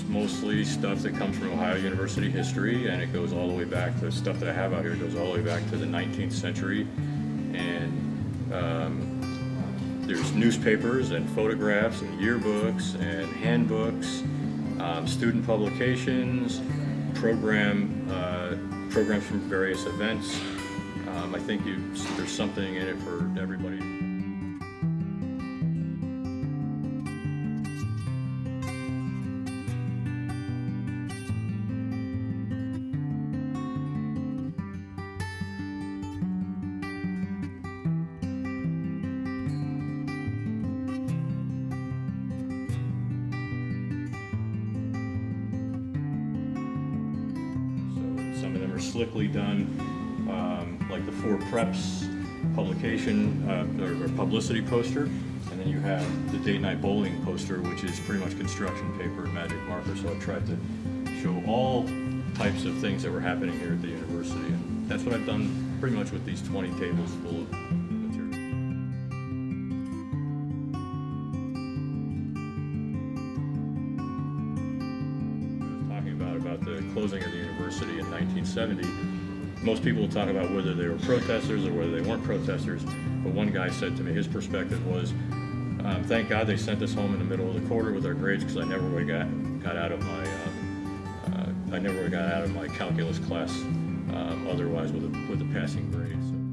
It's mostly stuff that comes from Ohio University history, and it goes all the way back to stuff that I have out here goes all the way back to the 19th century. And um, there's newspapers and photographs and yearbooks and handbooks, um, student publications, program uh, programs from various events. Um, I think you, there's something in it for everybody. Of them are slickly done, um, like the Four Preps publication uh, or, or publicity poster. And then you have the date night bowling poster, which is pretty much construction paper and magic marker. So I tried to show all types of things that were happening here at the university. And that's what I've done pretty much with these 20 tables full of about the closing of the university in 1970. Most people talk about whether they were protesters or whether they weren't protesters. But one guy said to me, his perspective was, um, "Thank God they sent us home in the middle of the quarter with our grades because I never would have got got out of my uh, uh, I never have got out of my calculus class um, otherwise with a with a passing grade."